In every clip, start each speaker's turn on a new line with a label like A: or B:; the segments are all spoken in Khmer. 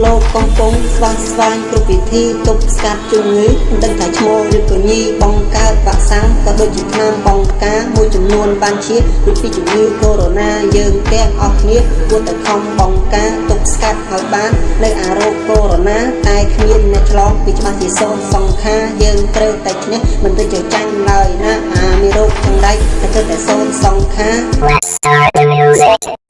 A: ស្វាស្វែងគ្រប់វិធីទប់ស្កាត់ជំងឺមិនដឹងថាឈ្មោះឬក៏ញីបង្កើតវ៉ាក់សាំងក៏ដូចជាថ្នាំបង្ការមួយចំនួនបានជាដូចពីជំងឺកូវីដ -19 យើងទាំងអស់គ្នាគួរតែខំបង្ការទប់ស្កាត់ឲ្យបាននៅអារោគកូវីដ -19 តែគ្មានអ្នកឆ្លងពីច្បាស់ជាសូនសង្ខារយើងត្រូវតែឈ្នះមិនទៅជាចាញ់ឡើយណាអាមានរោគទាំងដៃតែត្រូវតែសូនសង្ខារ
B: Let's start the music.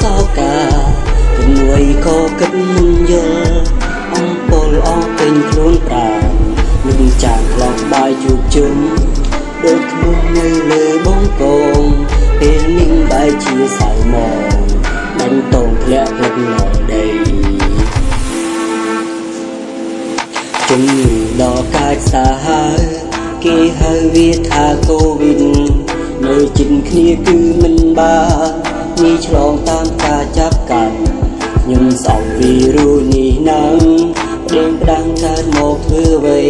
C: សោកាគំនួយក៏គិតមិនយល់អំពលអស់ពេញខ្លួនប្រាណនឹងចាងខ្លងបាយជួបជុំដូចធ្នស់នៅលើបងកងពេលនេះបែរជាសៅមកដាច់តងធ្លាក់ផ្លឹកលដីជំងឺដល់កាចសាហាវគេហៅវាថាកូវីដនៅជិតគ្នាគឺមិនបាន ងាយឆ្លងតាមការចាប់កាន់ខ្ញុំសោកវីរុសនេះណាំព្រៀងផ្ដាំងកើតមកធ្វើអ្វី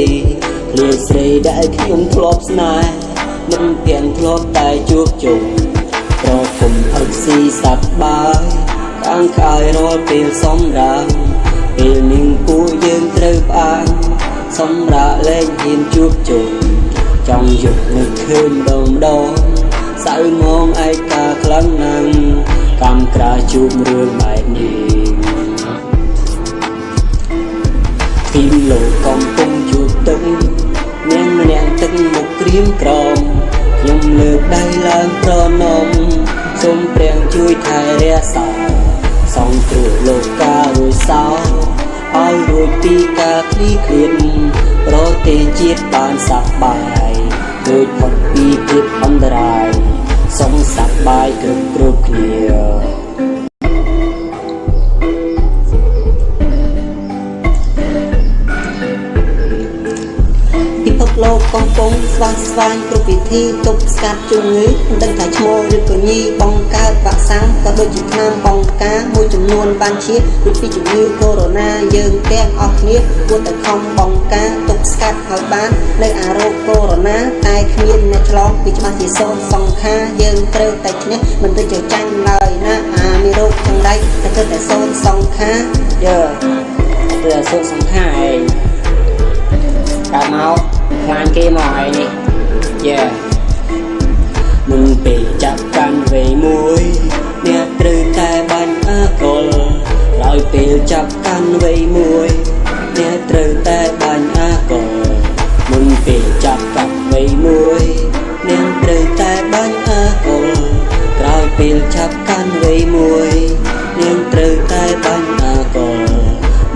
C: ឃ្លាស្រីដែលខ្ញុំធ្លាប់ស្នេហ៍មិនទៀងធ្លាប់តែជួបជុំប្រគុំអឹកស៊ីសັບបាយខាងខាយរាល់ពេលសំរាមពេលនឹងពួកយើងត្រូវផ្អាកសម្រាប់លែងហ៊ានជួបជុំចង់យកនឹកឃើញដងដង សៅមងឯកាខ្លាំងណាស់កម្មក្រាជួបរឿងបែបនេះទីមលោកកំពុងជួបទឹកនាងម្នាក់ទឹកមុខក្រៀមក្រំខ្ញុំលើកដៃឡើងប្រណមសូមព្រះជួយថែរក្សាសងគ្រោះលោកការួយសោឲ្យរួចពីការឃ្លីឃ្លានប្រទេសជាតិបានសប្បាយ ដូចផុតពីភាពអន្តរាយសុខសប្បាយគ្រប់គ្រប់គ្នា
A: ពិភពលោកកំពុងស្វាស្វែងគ្រប់វិធីទប់ស្កាត់ជំងឺមិនដឹងថាឈ្មោះឬក៏ញីបង្កើតវ៉ាក់សាំងក៏ដូចជាថ្នាំបង្ការមួយចំនួនបានជាដូចពីជំងឺកូវីដ -19 យើងទាំងអស់គ្នាគួរតែខំបង្ការទប់ ស្កាត់ឲ្យបាននៅអារោគកូវីដ -19 តែគ្មានអ្នកឆ្លងពីច្បាស់ជាសូនសង្ខារយើងត្រូវតែឈ្នះមិនទៅជាចាញ់ឡើយណាអាមានរោគទាំងដៃតែត្រូវតែសូនសង្ខារយើត្រូវតែសូនសង្ខារឯងកើតមកខ្លាញ់គេមកហើយនេះយេ
C: មុនពេលចាប់កាន់វេមួយអ្នកត្រូវតែបាញ់អកុលក្រោយពេលចាប់កាន់វេមួយអ្នកត្រូវតែបាញ់អ មួយអ្នកត្រូវតែបាញ់អកុលក្រោយពេលចាប់កាន់វេមួយអ្នកត្រូវតែបាញ់អកុល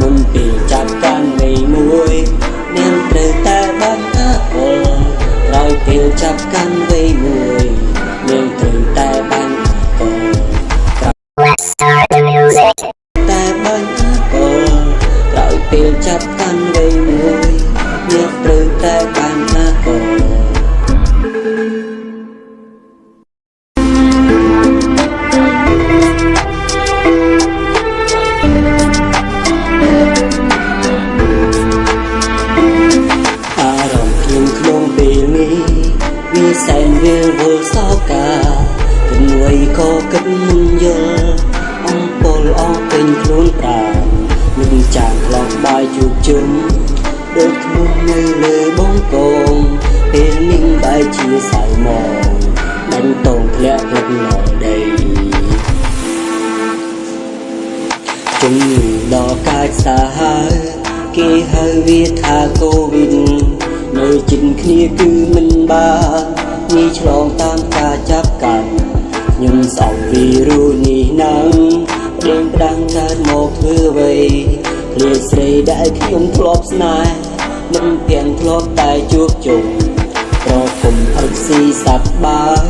C: មុនពេលចាប់កាន់វេមួយអ្នកត្រូវតែបាញ់អកុលក្រោយពេលចាប់កាន់វេមួយនាងត្រូវតែបាញ់អកុល
B: Let's start the music.
C: តែបាញ់អកុលក្រោយពេលចាប់កាន់វេមួយ វាសែនវាលវល់សោកាគំនួយក៏គិតមិនយល់អំពលអស់ពេញខ្លួនប្រាណនឹងចាងខ្លងបាយជួបជុំដូចធ្នស់នៅលើបងកងពេលនេះបែរជាសៅមកដាច់តងធ្លាក់ផ្លឹកលដីជំងឺដល់កាចសាហាវគេហៅវាថាកូវីដនៅជិត គ្នាគឺមិនបានងាយឆ្លងតាមការចាប់កាន់ខ្ញុំសោកវីរុសនេះណាំព្រៀងផ្ដាំងកើតមកធ្វើអ្វីឃ្លាស្រីដែលខ្ញុំធ្លាប់ស្នេហ៍មិនទាំងធ្លាប់តែជួបជុំប្រគុំអឹកស៊ីសັບបាយ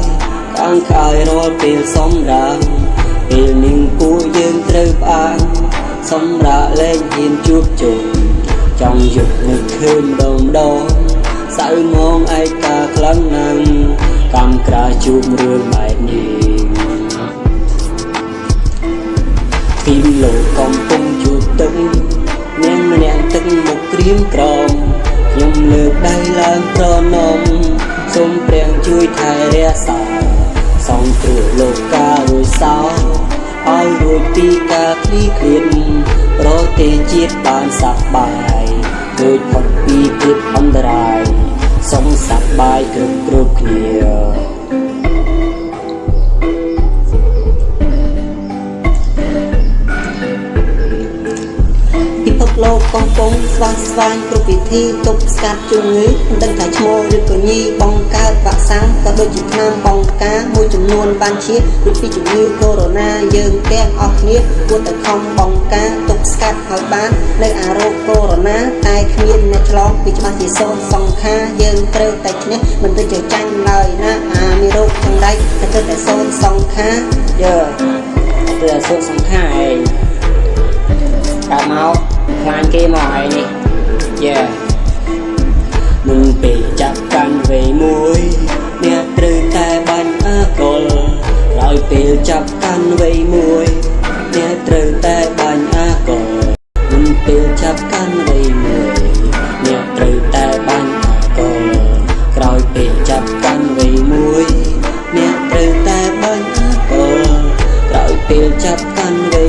C: ខាងខាយរាល់ពេលសំរាមពេលនឹងពួកយើងត្រូវផ្អាកសម្រាប់លែងហ៊ានជួបជុំចង់យកនឹកឃើញដងដង សៅមងឯកាខ្លាំងណាស់កម្មក្រាជួបរឿងបែបនេះទីមលោកកំពុងជួបទឹកនាងម្នាងទឹកមុខក្រៀមក្រំខ្ញុំលើកដៃឡើងប្រណមសូមព្រះជួយថែរក្សាសងគ្រោះលោកការួយសោឲ្យរួចពីការឃ្លីឃ្លានប្រទេសជាតិបានសប្បាយ ដូចផុតពីភាពអន្តរាយសុខសប្បាយគ្រប់គ្រប់គ្នា
A: ស្វាស្វែងគ្រប់វិធីទប់ស្កាត់ជំងឺមិនដឹងថាឈ្មោះឬក៏ញីបង្កើតវ៉ាក់សាំងក៏ដូចជាថ្នាំបង្ការមួយចំនួនបានជាដូចពីជំងឺកូវីដ -19 យើងទាំងអស់គ្នាគួរតែខំបង្ការទប់ស្កាត់ឲ្យបាននៅអារោគកូវីដ -19 តែគ្មានអ្នកឆ្លងពីច្បាស់ជាសូនសង្ខារយើងត្រូវតែឈ្នះមិនទៅជាចាញ់ឡើយណាអាមានរោគទាំងដៃតែត្រូវតែសូនសង្ខារ
C: យើទៅសួរសង្ខារឯង កាន់វេមួយអ្នកត្រូវតែបាញ់អាកុលមុនពេលចាប់កាន់វេមួយអ្នកត្រូវតែបាញ់អាកុលក្រោយពេលចាប់កាន់វេមួយអ្នកត្រូវតែបាញ់អាកុលក្រោយពេលចាប់កាន់វេ